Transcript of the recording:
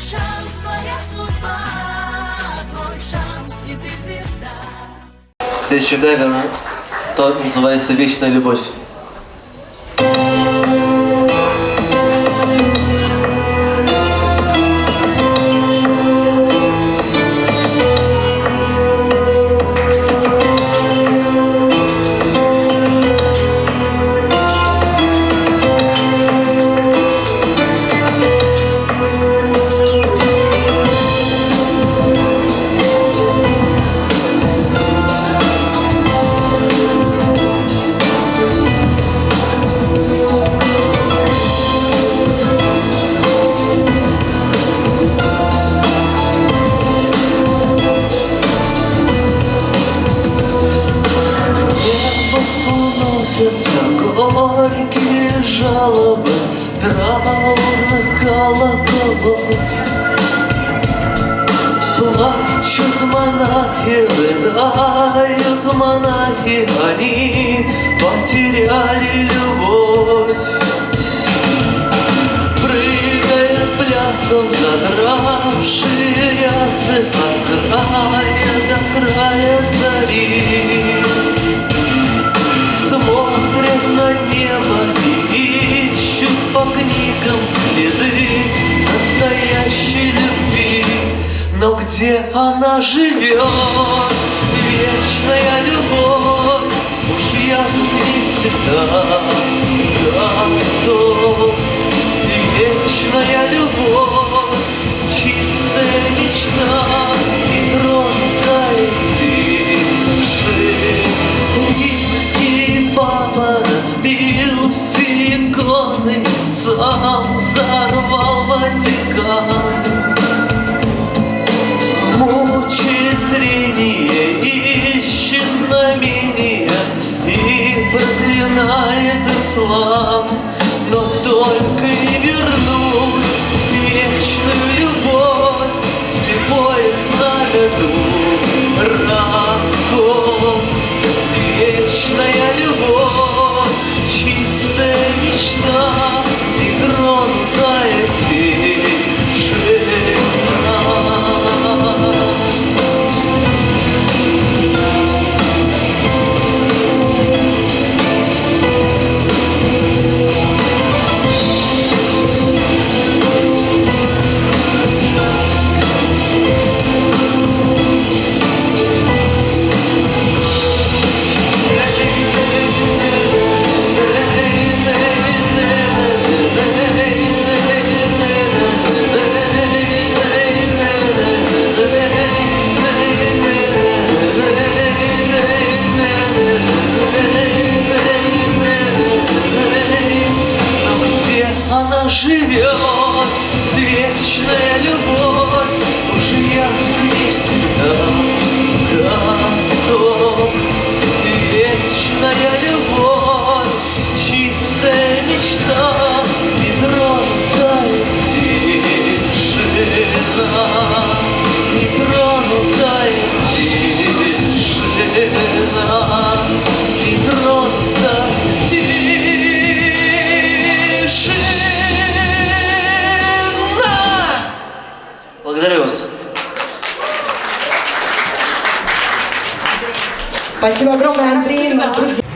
шанс, твоя судьба, твой шанс, и ты звезда. Следующая гагана, то называется «Вечная любовь». Уносятся горькие жалобы траурных колоколов. Плачут монахи, рыдают монахи, они потеряли любовь. Прыгает плясом задравшие рясы от края до края зари. Где она живет, вечная любовь, уж я не всегда готов. Вечная любовь, чистая мечта и тронкая тиши. Римский папа разбил все иконы, сам взорвал Ватикан. Ислам Но только живет, вечная любовь, Уж я к ней всегда Благодарю вас. Спасибо огромное, Андрей. Друзья.